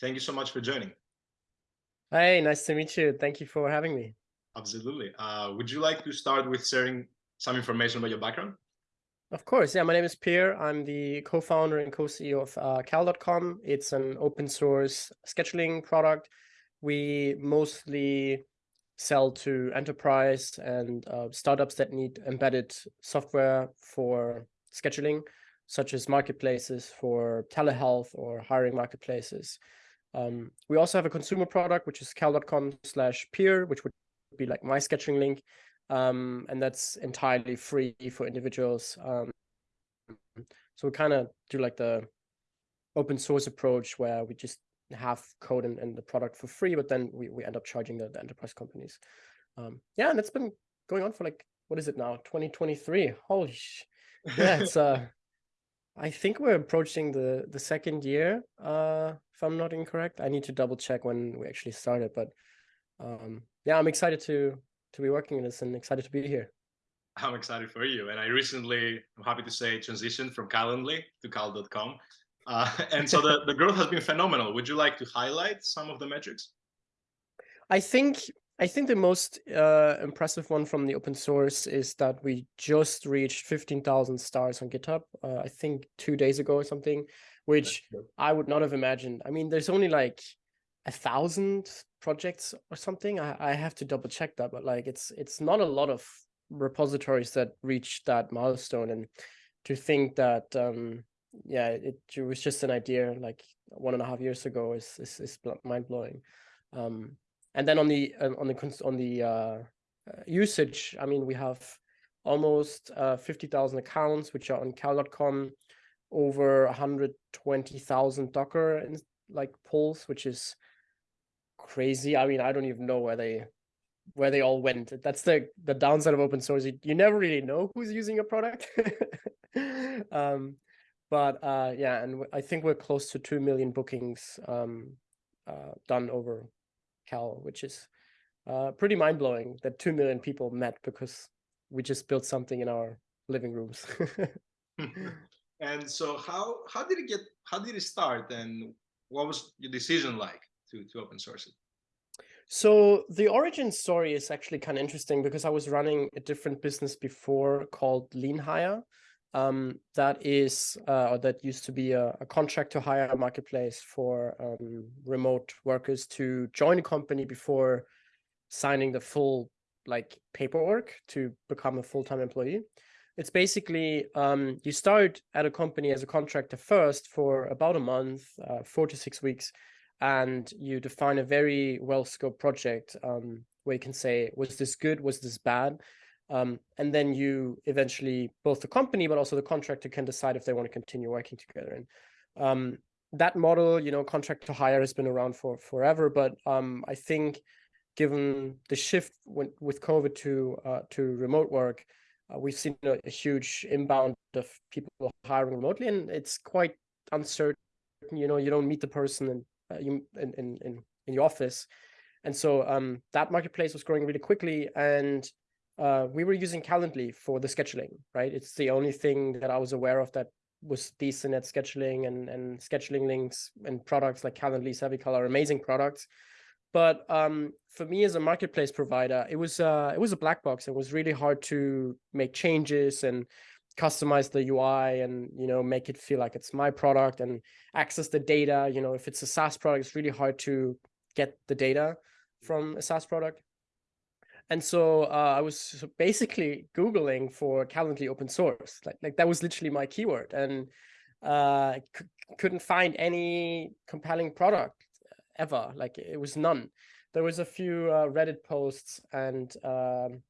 Thank you so much for joining. Hey, nice to meet you. Thank you for having me. Absolutely. Uh, would you like to start with sharing some information about your background? Of course. Yeah, my name is Peer. I'm the co-founder and co-CEO of uh, Cal.com. It's an open source scheduling product. We mostly sell to enterprise and uh, startups that need embedded software for scheduling, such as marketplaces for telehealth or hiring marketplaces. Um, we also have a consumer product, which is cal.com slash peer, which would be like my sketching link. Um, and that's entirely free for individuals. Um, so we kind of do like the open source approach where we just have code and, the product for free, but then we, we end up charging the, the enterprise companies. Um, yeah, and it's been going on for like, what is it now? 2023. Holy sh yeah, it's uh I think we're approaching the the second year, uh, if I'm not incorrect. I need to double check when we actually started, but um, yeah, I'm excited to to be working in this and excited to be here. I'm excited for you. And I recently, I'm happy to say, transitioned from Calendly to Cal.com. Uh, and so the, the growth has been phenomenal. Would you like to highlight some of the metrics? I think I think the most uh, impressive one from the open source is that we just reached 15,000 stars on GitHub, uh, I think two days ago or something, which I would not have imagined. I mean, there's only like a thousand projects or something. I, I have to double check that, but like it's it's not a lot of repositories that reach that milestone. And to think that, um, yeah, it, it was just an idea like one and a half years ago is is, is mind blowing. Um, and then on the um, on the on the uh, uh, usage, I mean, we have almost uh, 50,000 accounts, which are on cal.com, over 120,000 Docker and like pulls, which is crazy. I mean, I don't even know where they where they all went. That's the the downside of open source. You, you never really know who's using your product. um, but uh, yeah, and I think we're close to two million bookings um, uh, done over Cal, which is uh, pretty mind blowing that 2 million people met because we just built something in our living rooms. and so how, how did it get, how did it start and what was your decision like to, to open source it? So the origin story is actually kind of interesting because I was running a different business before called Lean Hire. Um, that is, uh, or that used to be a, a, contract to hire a marketplace for um, remote workers to join a company before signing the full like paperwork to become a full-time employee. It's basically um, you start at a company as a contractor first for about a month, uh, four to six weeks, and you define a very well-scoped project um, where you can say, was this good? Was this bad? Um, and then you eventually, both the company, but also the contractor can decide if they want to continue working together. And um, that model, you know, contract to hire has been around for forever. But um, I think given the shift with COVID to uh, to remote work, uh, we've seen a, a, huge inbound of people hiring remotely, and it's quite uncertain. You know, you don't meet the person in, uh, you, in, in, in, in your office. And so um, that marketplace was growing really quickly. And uh, we were using Calendly for the scheduling, right? It's the only thing that I was aware of that was decent at scheduling and, and scheduling links and products like Calendly, SavvyCal are amazing products. But um, for me as a marketplace provider, it was uh, it was a black box. It was really hard to make changes and customize the UI and you know make it feel like it's my product and access the data. You know, if it's a SaaS product, it's really hard to get the data from a SaaS product. And so uh, I was basically Googling for Calendly open source. Like, like that was literally my keyword. And uh, couldn't find any compelling product ever. Like it was none. There was a few uh, Reddit posts and um,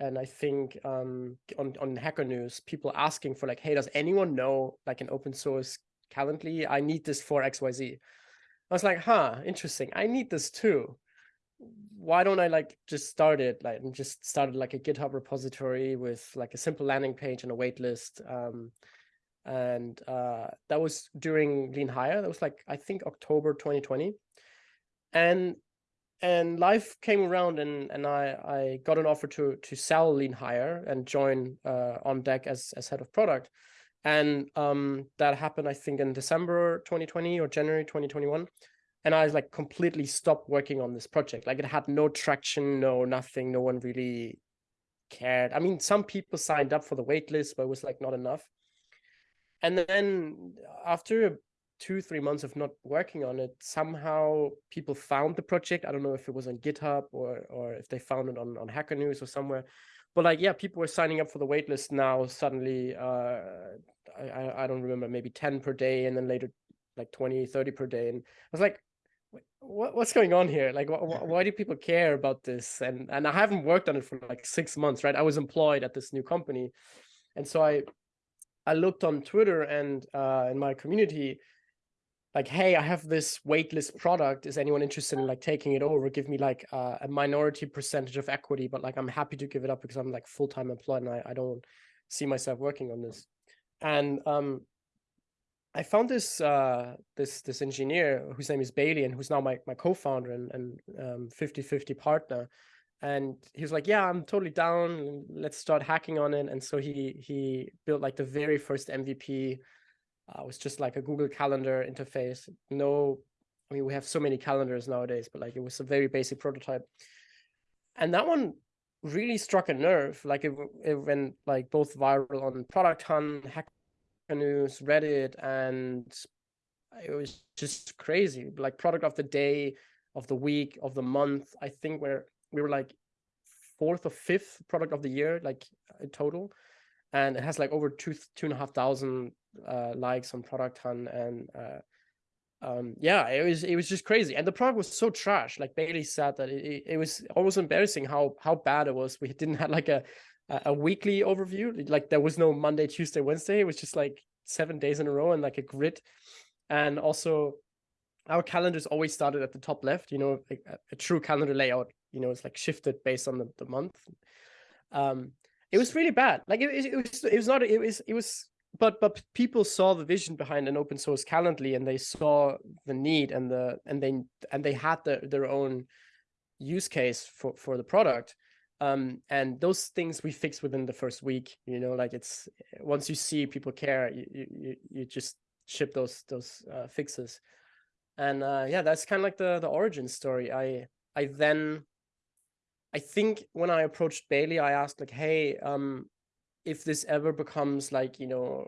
and I think um, on, on Hacker News, people asking for like, hey, does anyone know like an open source Calendly? I need this for XYZ. I was like, huh, interesting. I need this too why don't I like just start it like and just started like a GitHub repository with like a simple landing page and a waitlist. Um, and uh, that was during Lean Hire. That was like I think October 2020, and and life came around and and I I got an offer to to sell Lean Hire and join uh, on deck as as head of product, and um, that happened I think in December 2020 or January 2021 and I was like completely stopped working on this project. Like it had no traction, no nothing. No one really cared. I mean, some people signed up for the waitlist, but it was like not enough. And then after two, three months of not working on it, somehow people found the project. I don't know if it was on GitHub or or if they found it on, on Hacker News or somewhere. But like, yeah, people were signing up for the waitlist now. Suddenly, uh, I, I don't remember, maybe 10 per day, and then later like 20, 30 per day. And I was like, what, what's going on here? Like, wh why do people care about this? And and I haven't worked on it for like six months, right? I was employed at this new company, and so I I looked on Twitter and uh, in my community, like, hey, I have this waitlist product. Is anyone interested in like taking it over? Give me like uh, a minority percentage of equity, but like I'm happy to give it up because I'm like full time employed and I, I don't see myself working on this. And um, I found this uh, this this engineer whose name is Bailey and who's now my my co-founder and and um, 50-50 partner. And he was like, "Yeah, I'm totally down. Let's start hacking on it." And so he he built like the very first MVP. Uh, it was just like a Google Calendar interface. No, I mean we have so many calendars nowadays, but like it was a very basic prototype. And that one really struck a nerve. Like it, it went like both viral on Product Hunt, Hack News, Reddit, and it was just crazy. Like product of the day, of the week, of the month. I think we're we were like fourth or fifth product of the year, like in total, and it has like over two two and a half thousand uh, likes on Product Hunt, and uh, um, yeah, it was it was just crazy. And the product was so trash. Like Bailey said that it, it was almost embarrassing how how bad it was. We didn't have like a a weekly overview. Like there was no Monday, Tuesday, Wednesday. It was just like seven days in a row and like a grid. And also our calendars always started at the top left, you know, a, a true calendar layout, you know, it's like shifted based on the, the month. Um, it was really bad. Like it, it, was, it was not, it was, it was, but, but people saw the vision behind an open source Calendly and they saw the need and the, and they, and they had the, their own use case for, for the product um, and those things we fix within the first week you know like it's once you see people care you you, you just ship those those uh, fixes. And uh, yeah that's kind of like the the origin story. I i then i think when i approached bailey i asked like hey um if this ever becomes like you know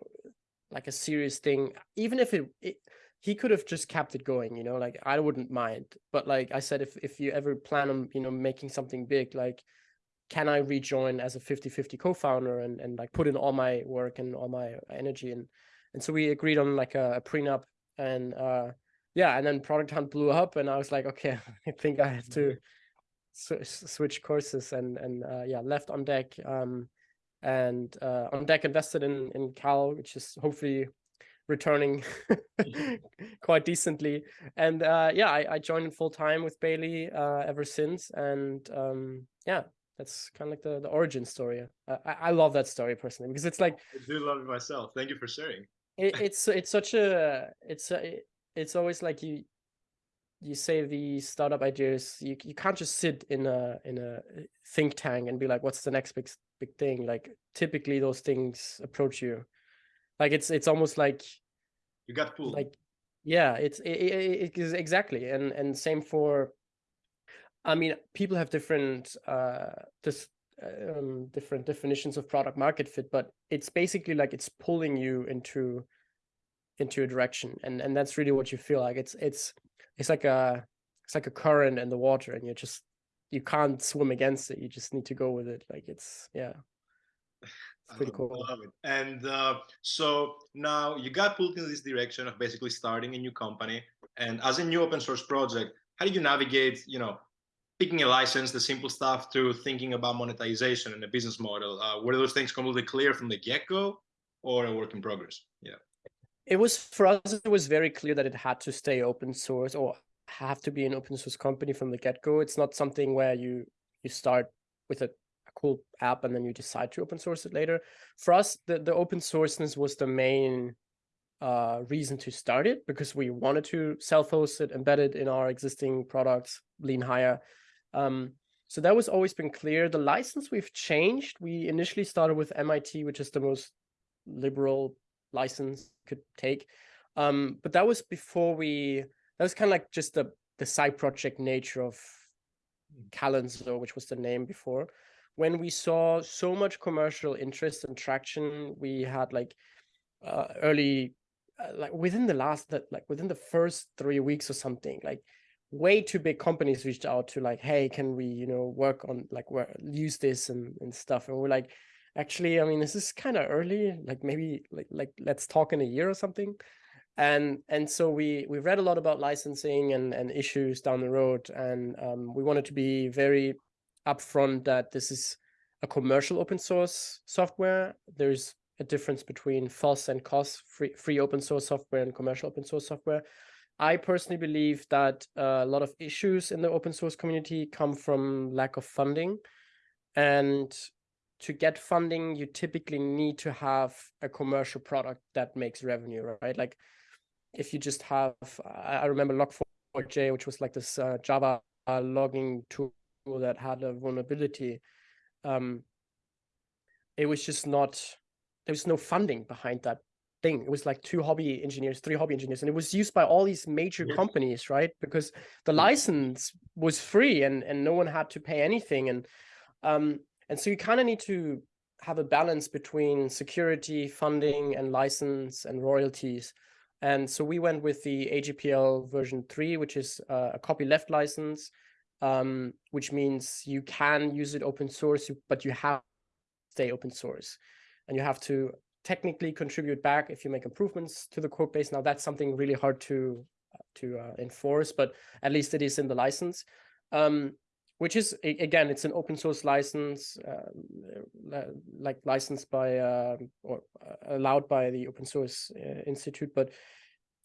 like a serious thing even if it, it he could have just kept it going you know like i wouldn't mind. But like i said if if you ever plan on you know making something big like can I rejoin as a 50-50 co-founder and, and like put in all my work and all my energy? And and so we agreed on like a, a prenup and uh yeah and then product hunt blew up and I was like okay I think I have to switch courses and and uh, yeah left on deck um and uh, on deck invested in in Cal which is hopefully returning quite decently. And uh yeah I, I joined full time with Bailey uh ever since and um yeah that's kind of like the, the origin story. I, I love that story personally because it's like I do love it myself. Thank you for sharing. It, it's it's such a it's uh, a, it's always like you you say the startup ideas you you can't just sit in a in a uh, think tank and be like what's the next big big thing like typically those things approach you like it's it's almost like you got pulled like yeah it's it, it, it, exactly and and same for I mean, people have different uh, this um, different definitions of product market fit, but it's basically like it's pulling you into into a direction, and and that's really what you feel like. It's it's it's like a it's like a current in the water, and you just you can't swim against it. You just need to go with it. Like it's yeah. It's pretty cool. I love it. And uh, so now you got pulled in this direction of basically starting a new company. And as a new open source project, how do you navigate, you know, picking a license, the simple stuff, to thinking about monetization and a business model? Uh, were those things completely clear from the get-go or a work in progress? Yeah. It was for us, it was very clear that it had to stay open source or have to be an open source company from the get-go. It's not something where you you start with a, a cool app and then you decide to open source it later. For us, the, the open sourceness was the main uh, reason to start it because we wanted to self-host it, embed it in our existing products, Lean Hire. Um, so that was always been clear. The license we've changed. We initially started with MIT, which is the most liberal license could take. Um, but that was before we that was kind of like just the the side project nature of Mm. Which was the name before. When we saw so much commercial interest and traction, we had like uh, early, uh, like within the last that like within the first three weeks or something, like way too big companies reached out to like, hey, can we you know work on like where use this and and stuff, and we're like, actually, I mean, this is kind of early. Like maybe like like let's talk in a year or something. And and so we we read a lot about licensing and and issues down the road and um, we wanted to be very upfront that this is a commercial open source software. There's a difference between FOSS and COSS free free open source software and commercial open source software i personally believe that uh, a lot of issues in the open source community come from lack of funding and to get funding you typically need to have a commercial product that makes revenue right like if you just have, I remember Log4j, which was like this uh, Java logging tool that had a vulnerability. Um, it was just not, there was no funding behind that thing. It was like two hobby engineers, three hobby engineers, and it was used by all these major yes. companies, right? Because the license was free and and no one had to pay anything, and um and so you kind of need to have a balance between security, funding, and license and royalties. And so we went with the AGPL version 3, which is uh, a copyleft license, um, which means you can use it open source, but you have to stay open source. And you have to technically contribute back if you make improvements to the code base. Now, that's something really hard to, to uh, enforce, but at least it is in the license. Um, which is again it's an open source license uh, like licensed by uh, or uh, allowed by the open source uh, institute but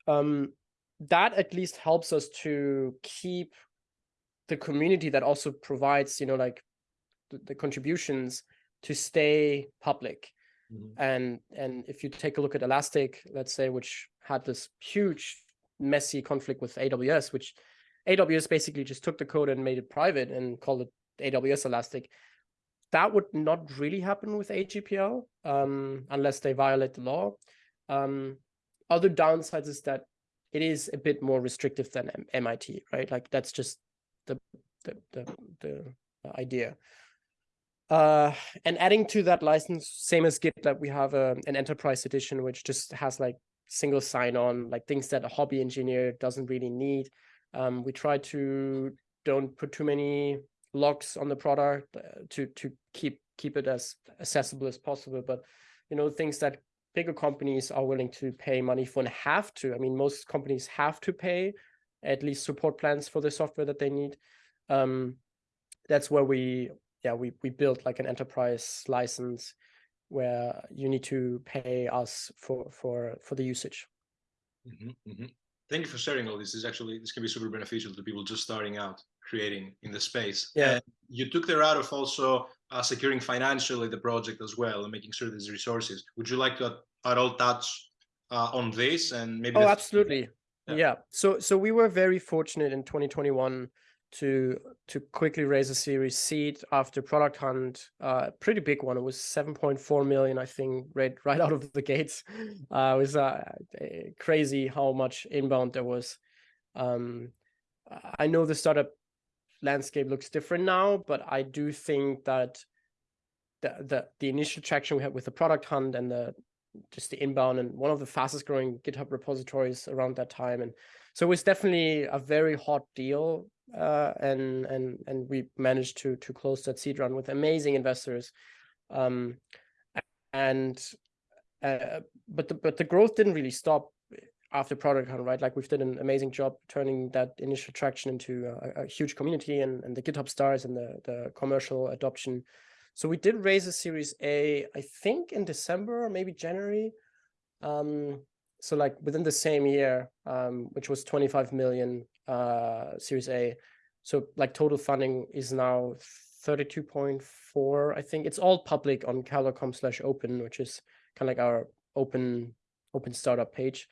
um, that at least helps us to keep the community that also provides you know like the, the contributions to stay public mm -hmm. and and if you take a look at elastic let's say which had this huge messy conflict with aws which aws basically just took the code and made it private and called it aws elastic that would not really happen with agpl um, unless they violate the law um, other downsides is that it is a bit more restrictive than MIT, right? Like that's just the the the, the idea. Uh, and adding to that license, same as GitLab, we have a, an enterprise edition, which just has like single sign-on, like things that a hobby engineer doesn't really need. Um, we try to don't put too many locks on the product uh, to to keep keep it as accessible as possible. But you know, things that bigger companies are willing to pay money for and have to. I mean, most companies have to pay at least support plans for the software that they need. Um, that's where we, yeah, we we built like an enterprise license where you need to pay us for for for the usage. Mm -hmm, mm -hmm. Thank you for sharing all this. This is actually this can be super beneficial to people just starting out creating in the space. Yeah, and you took the route of also uh, securing financially the project as well and making sure there's resources. Would you like to at all touch uh, on this and maybe? Oh, absolutely. Yeah. yeah. So so we were very fortunate in 2021 to to quickly raise a Series Seed after Product Hunt, uh, pretty big one. It was 7.4 million, I think, right right out of the gates. Uh, it was uh, crazy how much inbound there was. Um, I know the startup landscape looks different now, but I do think that the, the, the initial traction we had with the product hunt and the just the inbound and one of the fastest growing GitHub repositories around that time. And so it was definitely a very hot deal. Uh, and and and we managed to to close that seed round with amazing investors. Um, and uh, but the but the growth didn't really stop after product hunt, right? Like we've done an amazing job turning that initial traction into a, a, huge community and, and the GitHub stars and the, the commercial adoption. So we did raise a series A, I think in December or maybe January. Um, so like within the same year, um, which was 25 million uh, series A. So like total funding is now 32.4, I think. It's all public on cal.com slash open, which is kind of like our open open startup page.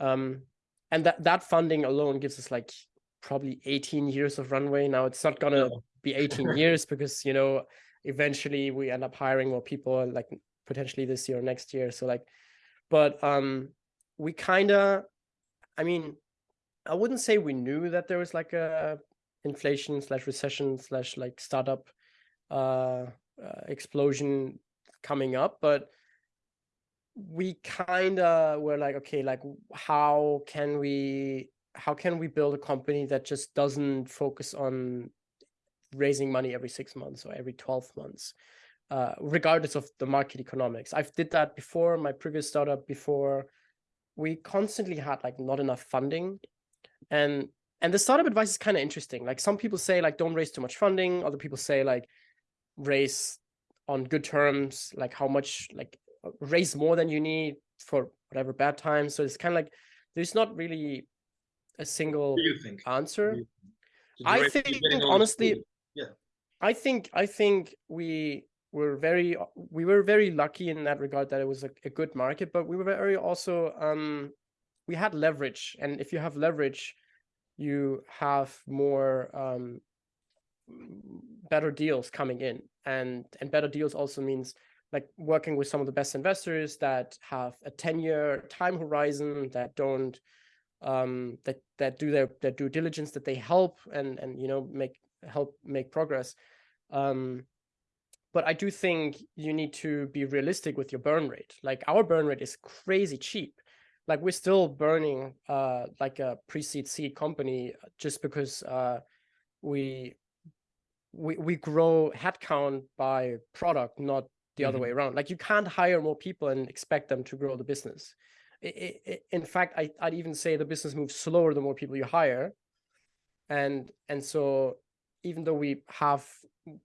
Um, and that, that funding alone gives us like probably 18 years of runway. Now it's not gonna be 18 years because, you know, eventually we end up hiring more people like potentially this year or next year. So like, but um, we kind of, I mean, I wouldn't say we knew that there was like a inflation slash recession slash like startup uh, uh, explosion coming up, but we kind of were like, okay, like how can we how can we build a company that just doesn't focus on raising money every six months or every 12 months, uh, regardless of the market economics. I've did that before, my previous startup before. We constantly had like not enough funding. And and the startup advice is kind of interesting. Like some people say like don't raise too much funding. Other people say like raise on good terms, like how much like raise more than you need for whatever bad times. So it's kind of like there's not really a single answer. I think honestly, yeah, I think I think we were very we were very lucky in that regard that it was a, a good market, but we were very also um we had leverage, and if you have leverage, you have more um better deals coming in, and and better deals also means like working with some of the best investors that have a 10 year time horizon that don't um, that that do their their due diligence, that they help and and you know make help make progress. Um, but I do think you need to be realistic with your burn rate. Like our burn rate is crazy cheap. Like we're still burning uh, like a pre-seed seed company just because uh, we we we grow headcount by product, not the mm -hmm. other way mm-hmm. around. Like you can't hire more people and expect them to grow the business it, it, in fact, I, I'd even say the business moves slower the more people you hire. And, and so even though we have,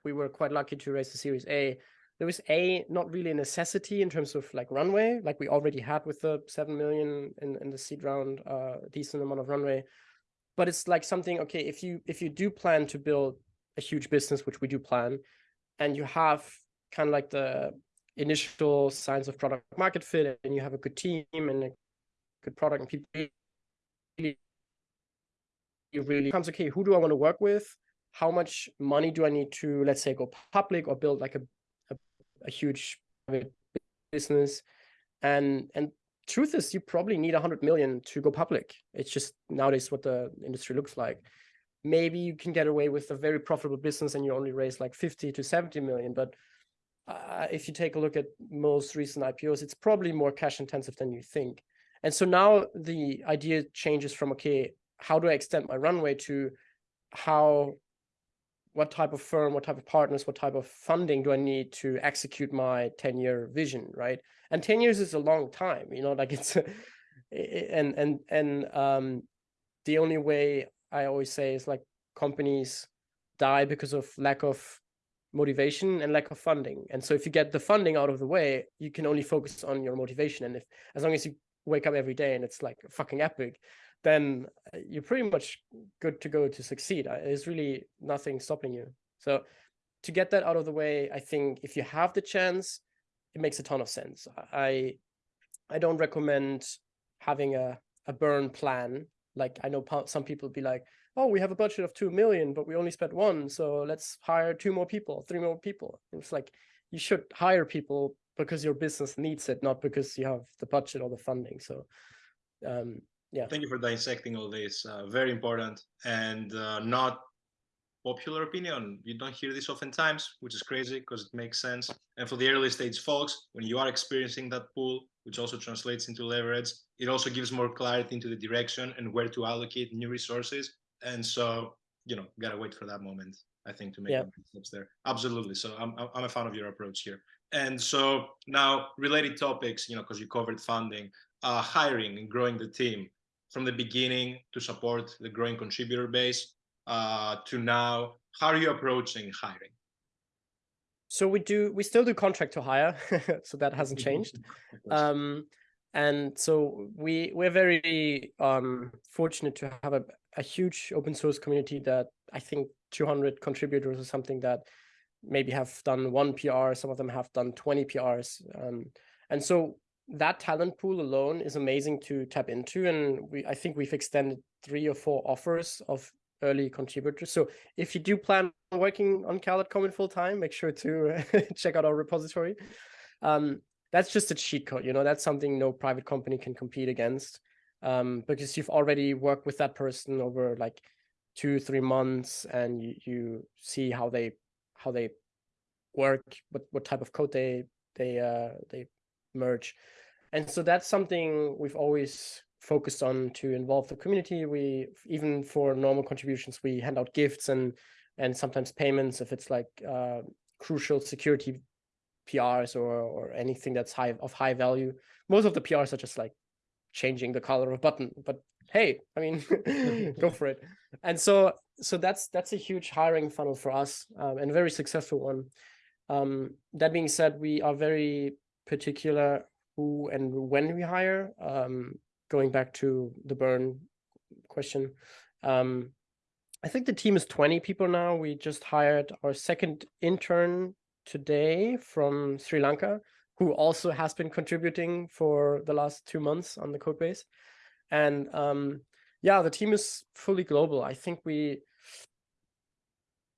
we were quite lucky to raise the series A, there was a not really a necessity in terms of like runway, like we already had with the 7 million in, in the seed round, uh, decent amount of runway. But it's like something, okay, if you, if you do plan to build a huge business, which we do plan, and you have kind of like the initial signs of product market fit and you have a good team and a good product and people really, really comes okay who do i want to work with how much money do i need to let's say go public or build like a, a, huge business. And and truth is you probably need 100 million to go public. It's just nowadays what the industry looks like. Maybe you can get away with a very profitable business and you only raise like 50 to 70 million but uh, if you take a look at most recent IPOs, it's probably more cash intensive than you think. And so now the idea changes from, okay, how do I extend my runway to how, what type of firm, what type of partners, what type of funding do I need to execute my 10 year vision, right? And 10 years is a long time, you know, like it's, and, and, and um, the only way I always say is like companies die because of lack of motivation and lack of funding. And so if you get the funding out of the way, you can only focus on your motivation. And if as long as you wake up every day and it's like fucking epic, then uh, you're pretty much good to go to succeed. There's really nothing stopping you. So to get that out of the way, I think if you have the chance, it makes a ton of sense. I I don't recommend having a, a burn plan. Like I know some people be like, oh, we have a budget of 2 million, but we only spent one. So let's hire two more people, three more people. It's like you should hire people because your business needs it, not because you have the budget or the funding. So um, yeah. Thank you for dissecting all this. Uh, very important and uh, not popular opinion. You don't hear this oftentimes, which is crazy because it makes sense. And for the early stage folks, when you are experiencing that pool, which also translates into leverage, it also gives more clarity into the direction and where to allocate new resources and so you know gotta wait for that moment i think to make yeah. steps there absolutely so i'm i'm a fan of your approach here and so now related topics you know because you covered funding uh, hiring and growing the team from the beginning to support the growing contributor base uh, to now how are you approaching hiring? So we do we still do contract to hire so that hasn't changed. Um, and so we we're very um, fortunate to have a, a huge open source community that I think 200 contributors or something that maybe have done one PR, some of them have done 20 PRs. Um, and so that talent pool alone is amazing to tap into. And we, I think we've extended three or four offers of early contributors. So if you do plan on working on Cal.com in full time, make sure to check out our repository. Um, that's just a cheat code, you know, that's something no private company can compete against. um, because you've already worked with that person over like two three months and you, you see how they how they work what what type of code they they uh they merge. And so that's something we've always focused on to involve the community. We even for normal contributions we hand out gifts and and sometimes payments if it's like uh, crucial security prs or or anything that's high of high value. Most of the prs are just like changing the color of button but hey i mean go for it. And so so that's that's a huge hiring funnel for us um, and a very successful one. Um, that being said we are very particular who and when we hire um, going back to the burn question um, i think the team is 20 people now we just hired our second intern today from sri lanka who also has been contributing for the last two months on the code base. And um, yeah, the team is fully global. I think we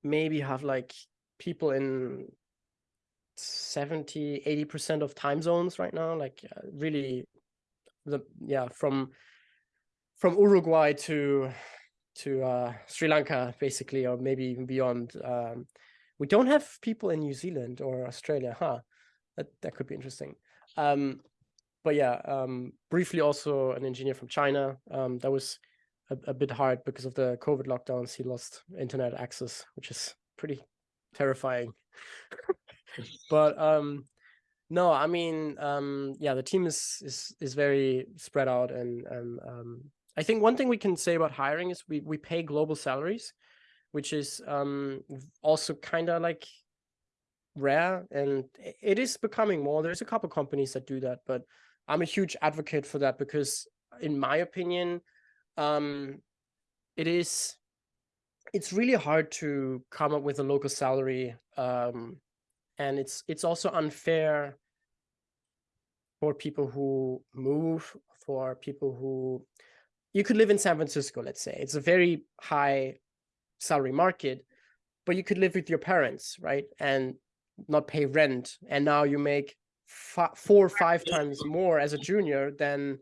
maybe have like people in 70, 80% of time zones right now, like uh, really the, yeah, from, from Uruguay to, to uh, Sri Lanka, basically, or maybe even beyond. Um, we don't have people in New Zealand or Australia, huh? that that could be interesting. Um, but yeah, um, briefly also an engineer from China. Um, that was a, a, bit hard because of the COVID lockdowns. He lost internet access, which is pretty terrifying. but um, no, I mean, um, yeah, the team is is is very spread out, and um, I think one thing we can say about hiring is we we pay global salaries, which is um, also kind of like rare and it is becoming more. There's a couple companies that do that, but I'm a huge advocate for that because in my opinion, um, it is, it's really hard to come up with a local salary. Um, and it's, it's also unfair for people who move, for people who, you could live in San Francisco, let's say. It's a very high salary market, but you could live with your parents, right? And not pay rent and now you make four or five times more as a junior than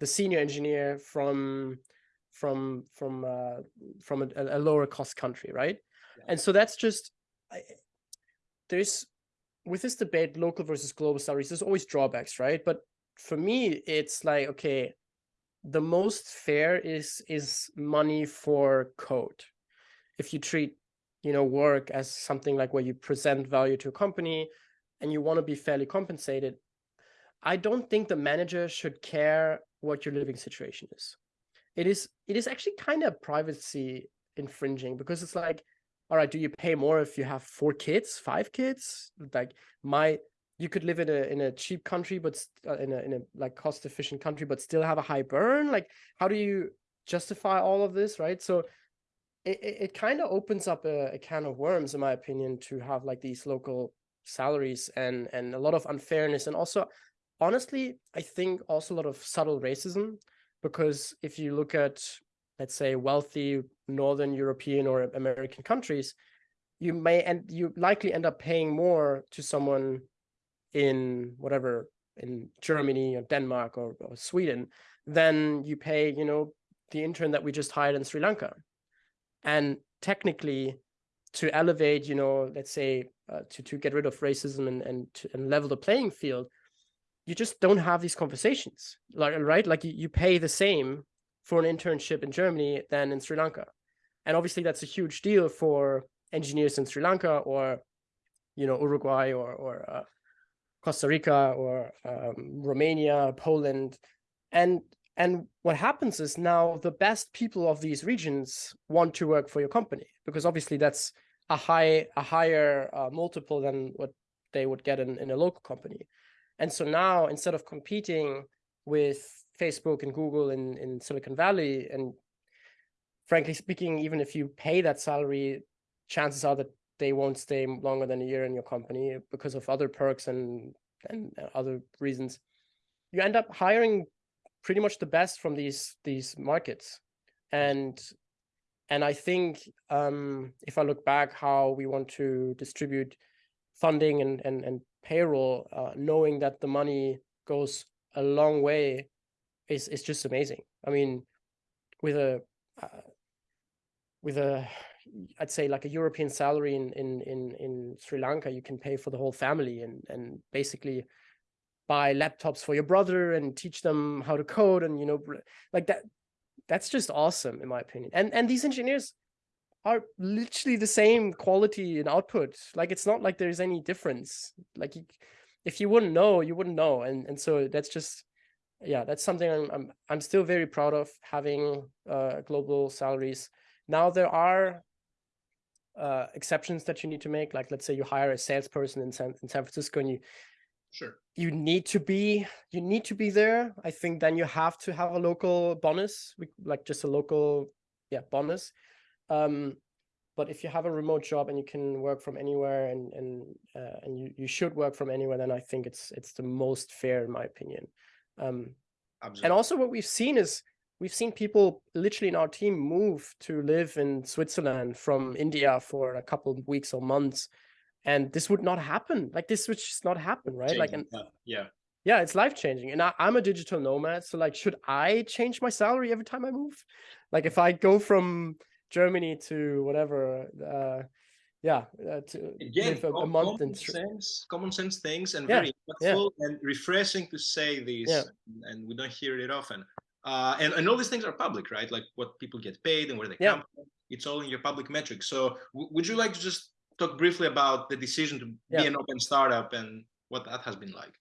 the senior engineer from from from uh, from a, a, lower cost country right yeah. and so that's just there's with this debate local versus global salaries there's always drawbacks right but for me it's like okay the most fair is is money for code if you treat you know, work as something like where you present value to a company and you want to be fairly compensated, I don't think the manager should care what your living situation is. It is it is actually kind of privacy infringing because it's like, all right, do you pay more if you have four kids, five kids? Like my, you could live in a in a cheap country, but uh, in a in a like cost efficient country, but still have a high burn. Like, how do you justify all of this, right? So it, it kind of opens up a, a, can of worms, in my opinion, to have like these local salaries and and a lot of unfairness, and also, honestly, I think also a lot of subtle racism, because if you look at let's say wealthy Northern European or American countries, you may and you likely end up paying more to someone in whatever in Germany or Denmark or, or Sweden than you pay, you know, the intern that we just hired in Sri Lanka. And technically to elevate you know let's say uh, to to get rid of racism and and, to, and level the playing field you just don't have these conversations like right? Like you, you pay the same for an internship in germany than in sri lanka and obviously that's a huge deal for engineers in sri lanka or you know uruguay or or uh, costa rica or um, romania poland and and what happens is now the best people of these regions want to work for your company because obviously that's a high a higher uh, multiple than what they would get in, in a local company. And so now instead of competing with Facebook and Google in, in Silicon Valley, and frankly speaking, even if you pay that salary, chances are that they won't stay longer than a year in your company because of other perks and and other reasons. You end up hiring pretty much the best from these these markets and and i think um, if i look back how we want to distribute funding and and, and payroll uh, knowing that the money goes a long way is is just amazing. I mean, with a uh, with a I'd say like a European salary in in in in Sri Lanka, you can pay for the whole family and and basically buy laptops for your brother and teach them how to code and you know like that that's just awesome in my opinion. And and these engineers are literally the same quality and output. Like it's not like there's any difference. Like you, if you wouldn't know you wouldn't know. And and so that's just yeah that's something i'm i'm, I'm still very proud of having uh global salaries now there are uh exceptions that you need to make like let's say you hire a salesperson in san, in san francisco and you Sure. You need to be you need to be there. I think then you have to have a local bonus, like just a local yeah bonus. Um, but if you have a remote job and you can work from anywhere and and uh, and you you should work from anywhere, then I think it's it's the most fair in my opinion. Um, Absolutely. and also what we've seen is we've seen people literally in our team move to live in Switzerland from India for a couple of weeks or months and this would not happen like this would just not happen right Changing, like and yeah yeah it's life changing and I, i'm a digital nomad so like should i change my salary every time i move like if i go from germany to whatever uh yeah uh, to Again, live a, a month common in sense, common sense things, and Yeah, very yeah. and refreshing to say this, Yeah. and we don't hear it often. Uh, and, and all these things are public, right? Like what people get paid and where they Yeah. come from. It's all in your public metrics. So, would you like to just talk briefly about the decision to Yeah. be an open startup and what that has been like?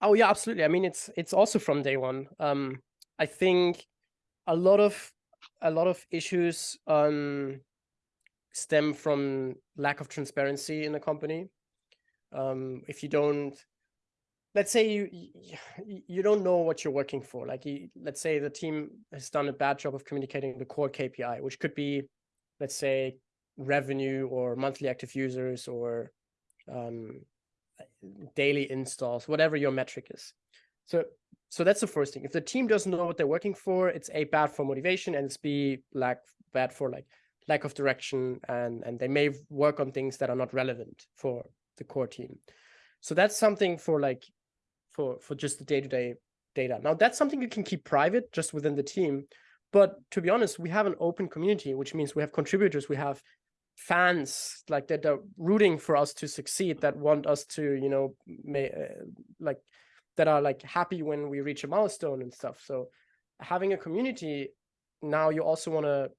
Oh yeah, absolutely. I mean, it's it's also from day one. Um, I think a lot of a lot of issues um stem from lack of transparency in a company. Um, if you don't, let's say you you, don't know what you're working for. Like, you, let's say the team has done a bad job of communicating the core KPI, which could be, let's say, revenue or monthly active users or um, daily installs, whatever your metric is. So so that's the first thing. If the team doesn't know what they're working for, it's a bad for motivation and it's b lack bad for like lack of direction and and they may work on things that are not relevant for the core team. So that's something for like for for just the day-to-day data. Now that's something you can keep private just within the team. But to be honest, we have an open community, which means we have contributors, we have fans like that are rooting for us to succeed that want us to you know may, uh, like that are like happy when we reach a milestone and stuff so having a community now you also want to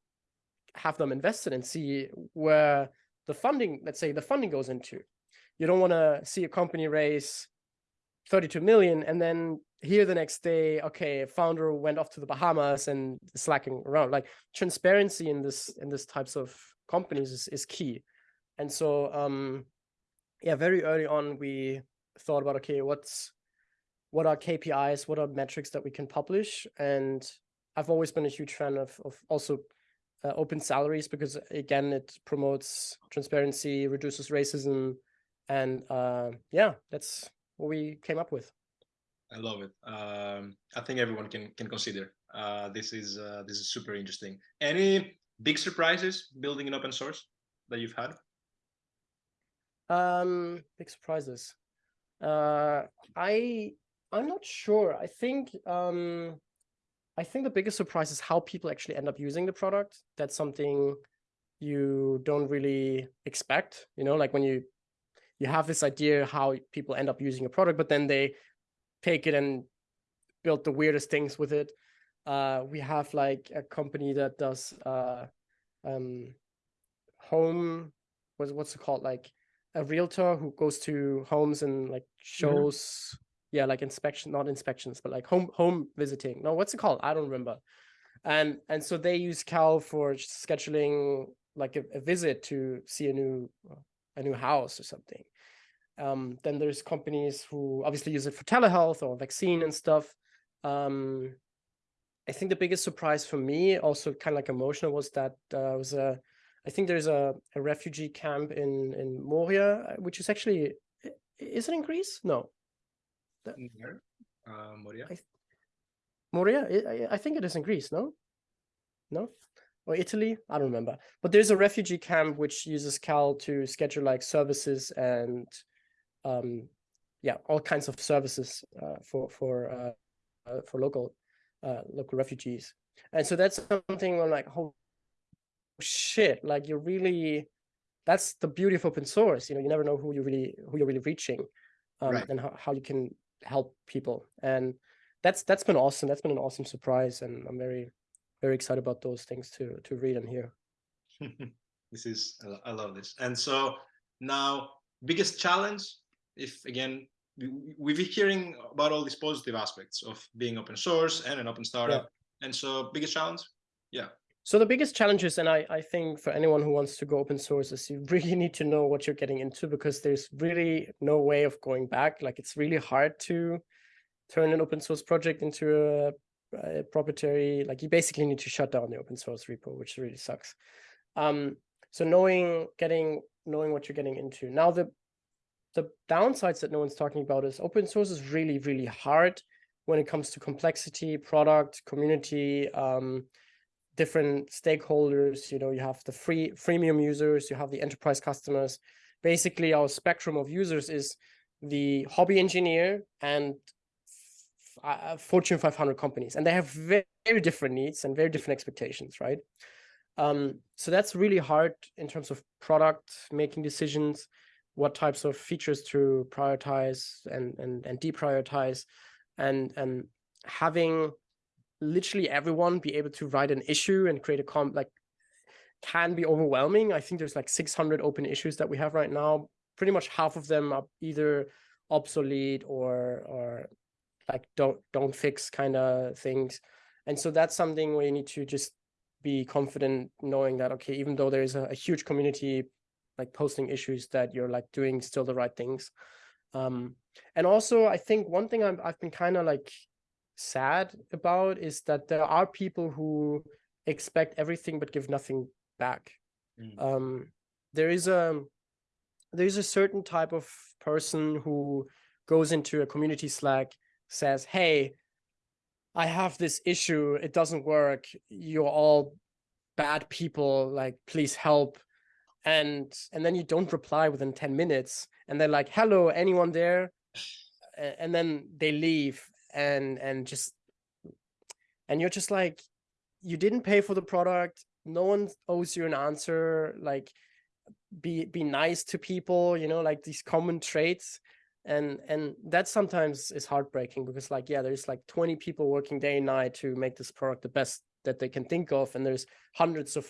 have them invested and see where the funding let's say the funding goes into you don't want to see a company raise 32 million and then here the next day okay founder went off to the bahamas and slacking around. Like transparency in this in this types of companies is, is key. And so um yeah very early on we thought about okay what's what are kpis what are metrics that we can publish? And i've always been a huge fan of of also uh, open salaries because again it promotes transparency reduces racism and uh yeah that's what we came up with I love it. Um, I think everyone can can consider. Uh, this is uh, this is super interesting. Any big surprises building in open source that you've had? Um, big surprises. Uh, I I'm not sure. I think um, I think the biggest surprise is how people actually end up using the product. That's something you don't really expect. You know, like when you you have this idea how people end up using a product, but then they take it and build the weirdest things with it. Uh, we have like a company that does uh, um, home. What's what's it called? Like a realtor who goes to homes and like shows yeah like inspection not inspections but like home home visiting no what's it called i don't remember and and so they use cal for scheduling like a, a visit to see a new a new house or something um then there's companies who obviously use it for telehealth or vaccine and stuff um i think the biggest surprise for me also kind of like emotional was that uh, was a I think there's a, a refugee camp in in Moria, which is actually is it in Greece? No, Where? Uh, Moria? I- Moria. I, I think it is in Greece. No, no, or Italy. I don't remember. But there's a refugee camp which uses Cal to schedule like services and um yeah all kinds of services uh, for for uh, uh, for local uh, local refugees. And so that's something I'm like oh shit like you're really that's the beauty of open source you know you never know who you really who you're really reaching um, right. and how, how you can help people. And that's that's been awesome that's been an awesome surprise and i'm very very excited about those things to to read and hear. This is i love this. And so now biggest challenge if again we, have been hearing about all these positive aspects of being open source and an open startup yeah. and so biggest challenge yeah so the biggest challenges, and I, I think for anyone who wants to go open source, is you really need to know what you're getting into because there's really no way of going back. Like it's really hard to turn an open source project into a, a proprietary. Like you basically need to shut down the open source repo, which really sucks. Um, so knowing, getting, knowing what you're getting into. Now the the downsides that no one's talking about is open source is really really hard when it comes to complexity, product, community. Um, different stakeholders. You know, you have the free freemium users, you have the enterprise customers. Basically, our spectrum of users is the hobby engineer and uh, Fortune 500 companies, and they have very, very, different needs and very different expectations, right? Um, so that's really hard in terms of product making decisions, what types of features to prioritize and and and deprioritize, and and having literally everyone be able to write an issue and create a comp like can be overwhelming. I think there's like 600 open issues that we have right now. Pretty much half of them are either obsolete or or like don't don't fix kind of things. And so that's something where you need to just be confident knowing that okay, even though there is a, a huge community like posting issues that you're like doing still the right things. Um, and also I think one thing I've, I've been kind of like sad about is that there are people who expect everything but give nothing back. Mm. Um, there is a there is a certain type of person who goes into a community Slack, says, "Hey, I have this issue. It doesn't work. You're all bad people. Like, please help." And and then you don't reply within ten minutes, and they're like, "Hello, anyone there?" And then they leave, and and just and you're just like you didn't pay for the product. No one owes you an answer. Like be be nice to people you know like these common traits. And and that sometimes is heartbreaking because like yeah there's like 20 people working day and night to make this product the best that they can think of and there's hundreds of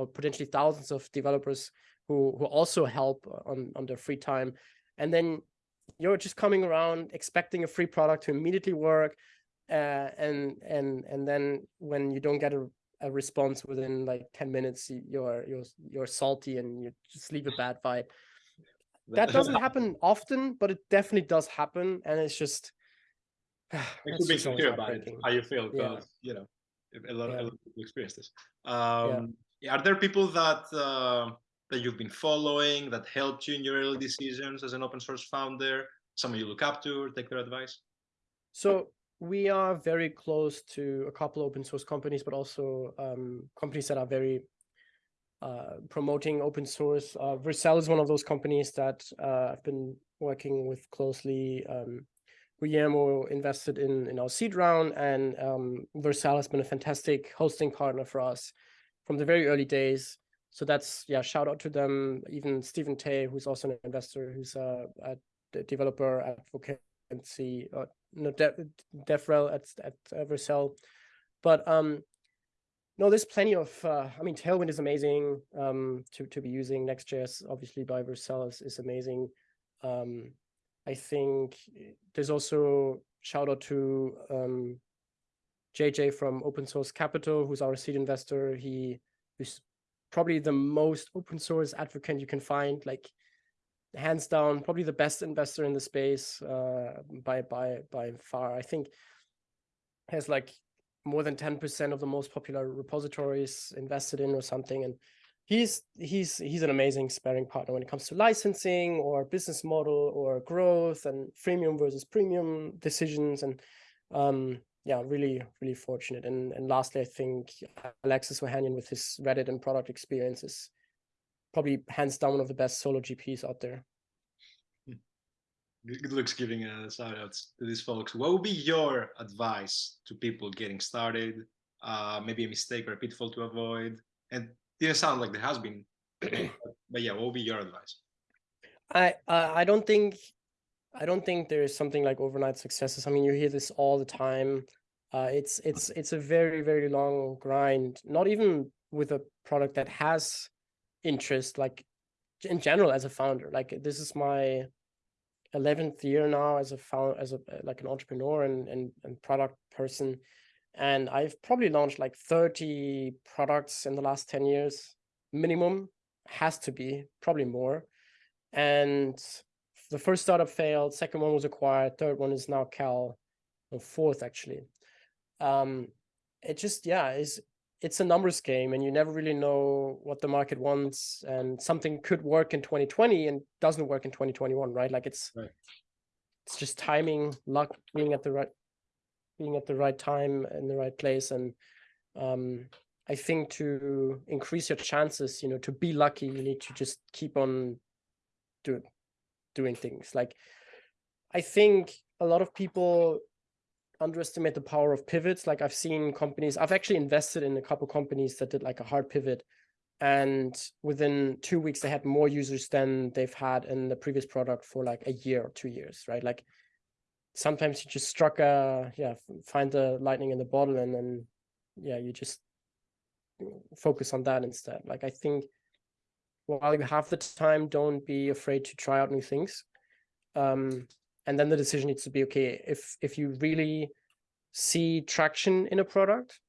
or potentially thousands of developers who who also help on on their free time and then you're just coming around expecting a free product to immediately work uh, and and and then when you don't get a, a response within like 10 minutes you're you're you're salty and you just leave a bad vibe that doesn't happen often but it definitely does happen and it's just it could be clear about it, how you feel because yeah. you know a lot, yeah. of people experience this um, yeah. Are there people that uh, that you've been following that helped you in your early decisions as an open source founder? Someone you look up to or take their advice? So we are very close to a couple open source companies, but also um, companies that are very uh, promoting open source. Uh, Vercel is one of those companies that uh, I've been working with closely. Um, Guillermo invested in, in our seed round and um, Vercel has been a fantastic hosting partner for us from the very early days. So that's yeah shout out to them. Even Steven Tey who's also an investor who's a, a developer advocacy uh, no De devrel at at Vercel. but um no there's plenty of uh, i mean tailwind is amazing um to to be using. Nextjs obviously by Vercel is, is amazing. Um i think there's also shout out to um jj from open source capital who's our seed investor he who's probably the most open source advocate you can find, like hands down, probably the best investor in the space uh, by by by far. I think has like more than 10% of the most popular repositories invested in or something. And he's he's he's an amazing sparring partner when it comes to licensing or business model or growth and freemium versus premium decisions. And um, yeah, really, really fortunate. And and lastly, I think Alexis Ohanian with his Reddit and product experience is probably hands down one of the best solo GPs out there. good looks giving a shout outs to these folks. What would be your advice to people getting started? Uh, maybe a mistake or a pitfall to avoid? And didn't sound like there has been, but yeah, what would be your advice? I uh, I don't think I don't think there is something like overnight successes. I mean, you hear this all the time. Uh, it's it's it's a very very long grind. Not even with a product that has interest, like in general as a founder. Like this is my 11th year now as a found as a like an entrepreneur and and, and product person and i've probably launched like 30 products in the last 10 years minimum has to be probably more and the first startup failed second one was acquired third one is now cal fourth actually. Um it just yeah is it's a numbers game and you never really know what the market wants and something could work in 2020 and doesn't work in 2021 right? Like it's right. it's just timing luck being at the right being at the right time in the right place. And um i think to increase your chances you know to be lucky you need to just keep on do, doing things like i think a lot of people underestimate the power of pivots. Like I've seen companies, I've actually invested in a couple companies that did like a hard pivot. And within two weeks, they had more users than they've had in the previous product for like a year or two years, right? Like sometimes you just struck a, yeah, find the lightning in the bottle and then, yeah, you just focus on that instead. Like I think while you have the time, don't be afraid to try out new things. Um, and then the decision needs to be okay if if you really see traction in a product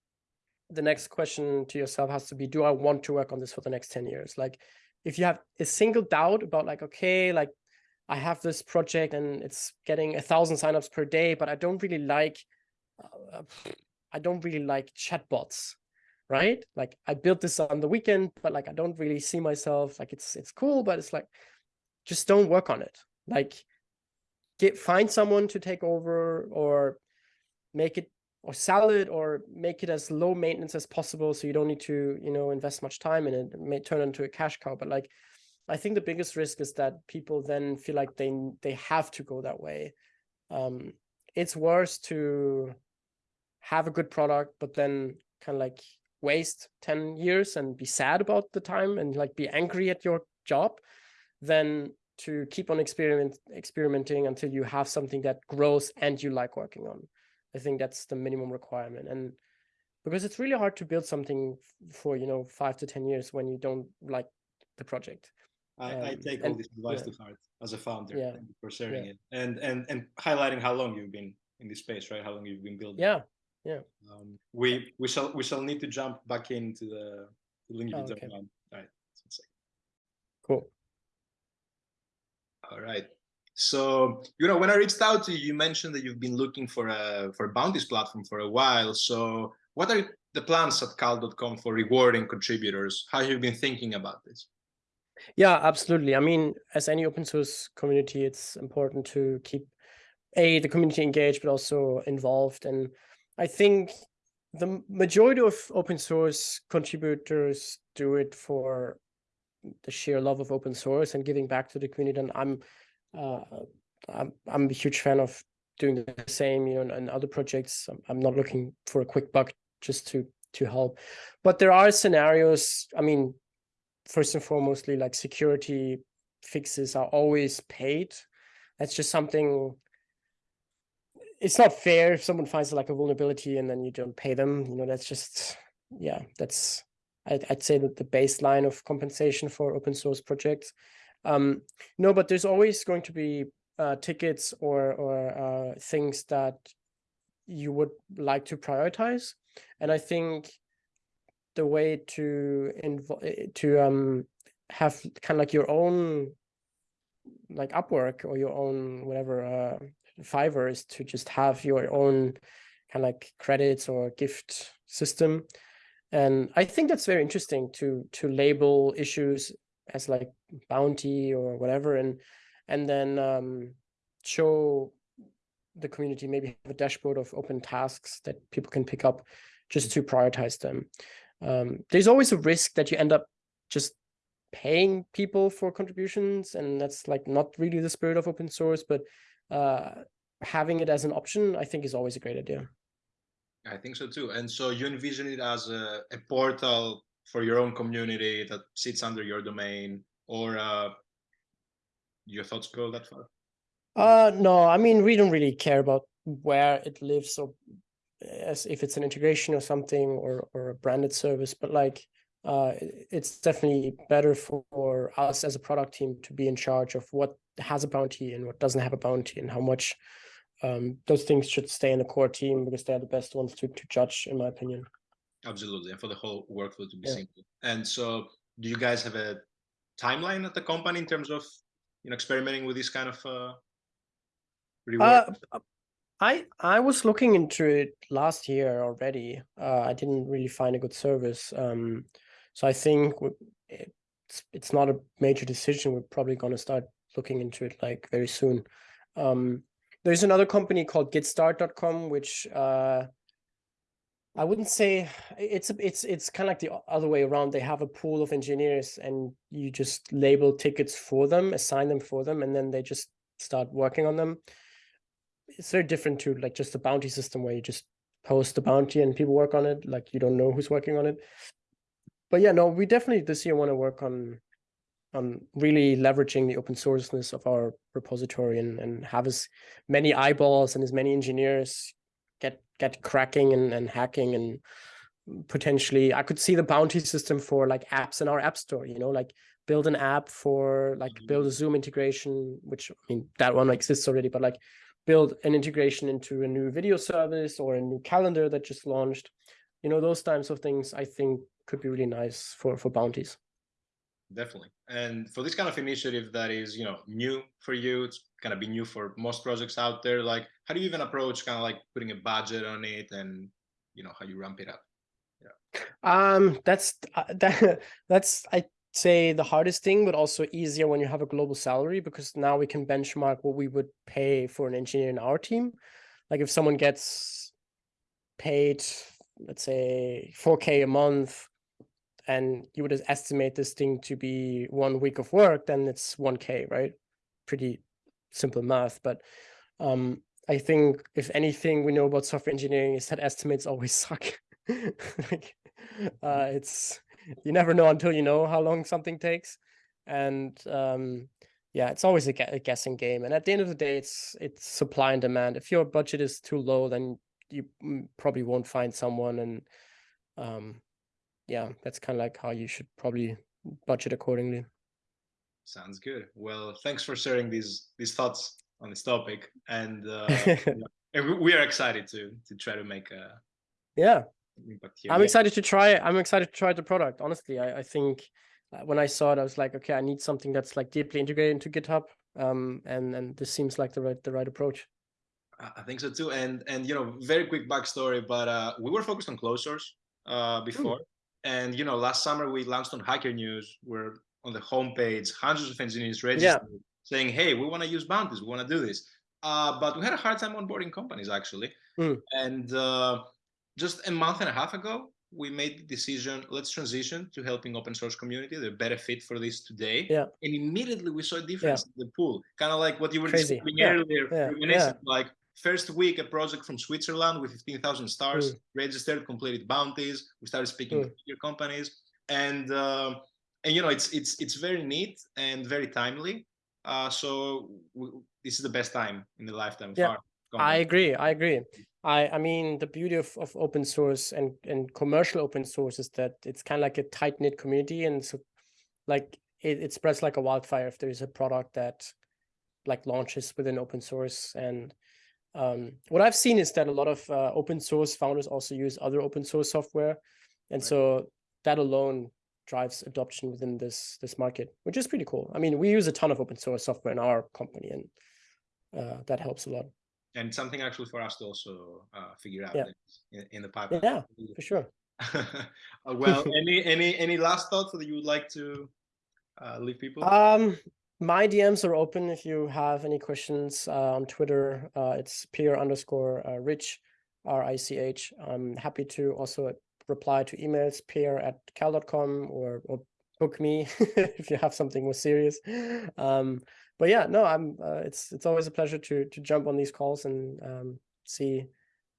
the next question to yourself has to be do i want to work on this for the next 10 years like if you have a single doubt about like okay like i have this project and it's getting a thousand signups per day but i don't really like uh, i don't really like chatbots right? Like i built this on the weekend but like i don't really see myself like it's it's cool but it's like just don't work on it. Like get find someone to take over or make it or sell it or make it as low maintenance as possible so you don't need to you know invest much time in it. It may turn into a cash cow but like i think the biggest risk is that people then feel like they they have to go that way. Um it's worse to have a good product but then kind of like waste 10 years and be sad about the time and like be angry at your job than to keep on experiment experimenting until you have something that grows and you like working on. I think that's the minimum requirement. And because it's really hard to build something for, you know, five to 10 years when you don't like the project. I, um, I take all this advice yeah. to heart as a founder yeah. for sharing yeah. it and, and, and highlighting how long you've been in this space, right? How long you've been building. Yeah. Yeah. Um, we, we shall, we shall need to jump back into the, the link oh, okay. All right. Cool. All right. So, you know, when I reached out to you, you mentioned that you've been looking for a for a bounties platform for a while. So what are the plans at cal.com for rewarding contributors? How have you been thinking about this? Yeah, absolutely. I mean, as any open source community, it's important to keep a the community engaged, but also involved. And I think the majority of open source contributors do it for the sheer love of open source and giving back to the community. And I'm uh, I'm I'm a huge fan of doing the same, you know, and other projects. I'm, I'm not looking for a quick buck just to to help, but there are scenarios. I mean, first and foremostly, like security fixes are always paid. That's just something. It's not fair if someone finds like a vulnerability and then you don't pay them. You know, that's just yeah, that's I'd, I'd say that the baseline of compensation for open source projects. Um, no, but there's always going to be uh, tickets or or uh, things that you would like to prioritize, and I think the way to involve eh, to um have kind of like your own like Upwork or your own whatever uh, Fiverr is to just have your own kind of like credits or gift system and I think that's very interesting to to label issues as like bounty or whatever, and and then um, show the community maybe have a dashboard of open tasks that people can pick up just to prioritize them. Um, there's always a risk that you end up just paying people for contributions, and that's like not really the spirit of open source. But uh, having it as an option, I think, is always a great idea. I think so too. And so you envision it as a, a portal for your own community that sits under your domain, or uh, your thoughts go that far? Uh, no, I mean, we don't really care about where it lives or as if it's an integration or something or, or a branded service, but like, uh, it's definitely better for us as a product team to be in charge of what has a bounty and what doesn't have a bounty and how much um, those things should stay in the core team because they're the best ones to, to judge, in my opinion. Absolutely, and for the whole workflow to be yeah. simple. And so, do you guys have a timeline at the company in terms of you know experimenting with this kind of uh, uh, I I was looking into it last year already. Uh, I didn't really find a good service. Um, so I think it's it's not a major decision. We're probably going to start looking into it like very soon. Um, there's another company called Gitstart.com, which uh, I wouldn't say it's it's it's kind of like the other way around. They have a pool of engineers, and you just label tickets for them, assign them for them, and then they just start working on them it's very different to like just a bounty system where you just post the bounty and people work on it. Like you don't know who's working on it. But yeah, no, we definitely this year want to work on on really leveraging the open sourceness of our repository and, and have as many eyeballs and as many engineers get get cracking and, and hacking and potentially I could see the bounty system for like apps in our app store, you know, like build an app for like build a mm-hmm. Zoom integration, which I mean that one exists already, but like build an integration into a new video service or a new calendar that just launched. You know, those types of things I think could be really nice for, for bounties. Definitely. And for this kind of initiative that is, you know, new for you, it's gonna be new for most projects out there. Like, how do you even approach kind of like putting a budget on it and, you know, how you ramp it up? Yeah. Um, that's uh, that that's I say the hardest thing, but also easier when you have a global salary because now we can benchmark what we would pay for an engineer in our team. Like if someone gets paid, let's say 4K a month, and you would estimate this thing to be one week of work, then it's 1K, right? Pretty simple math. But um, I think if anything we know about software engineering is that estimates always suck. like, uh, it's you never know until you know how long something takes. And um, yeah, it's always a, a, guessing game. And at the end of the day, it's it's supply and demand. If your budget is too low, then you probably won't find someone. And um, yeah, that's kind of like how you should probably budget accordingly. Sounds good. Well, thanks for sharing these these thoughts on this topic, and, uh, and we are excited to to try to make a yeah but I'm excited to try. I'm excited to try the product. Honestly, I, I think uh, when I saw it, I was like, okay, I need something that's like deeply integrated into GitHub. Um, and and this seems like the right the right approach. I think so too. And and you know, very quick backstory, but uh, we were focused on closed source uh, hmm. before, mm. And you know, last summer we launched on Hacker News. We're on the homepage, hundreds of engineers registered, yeah. saying, "Hey, we want to use bounties. We want to do this." Uh, but we had a hard time onboarding companies actually, mm. and uh, just a month and a half ago, we made the decision, let's transition to helping open source community. They're better fit for this today. Yeah. And immediately we saw a difference yeah. in the pool. Kind of like what you were Crazy. describing yeah. earlier. Yeah. yeah. Like first week, a project from Switzerland with 15,000 stars, mm. registered, completed bounties. We started speaking mm. to your companies. And, uh, and you know, it's, it's, it's very neat and very timely. Uh, so we, this is the best time in the lifetime yeah. I agree. I agree. I, I mean, the beauty of, of open source and, and commercial open source is that it's kind of like a tight knit community. And so like it, it spreads like a wildfire if there's a product that like launches within open source. And um, what I've seen is that a lot of uh, open source founders also use other open source software. And right. so that alone drives adoption within this this market, which is pretty cool. I mean, we use a ton of open source software in our company and uh, that helps a lot and something actually for us to also uh, figure out yeah. in, in, the pipeline. Yeah, for sure. Uh, well, any any any last thoughts that you would like to uh, leave people? Um, my DMs are open if you have any questions uh, on Twitter. Uh, it's peer underscore uh, rich, R I C H. I'm happy to also reply to emails peer at cal.com or, or book me if you have something more serious. Um, but yeah, no, I'm. Uh, it's it's always a pleasure to to jump on these calls and um, see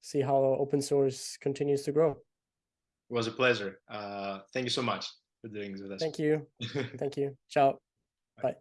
see how open source continues to grow. It was a pleasure. Uh, thank you so much for doing this with us. Thank you. Thank you. Ciao. Bye.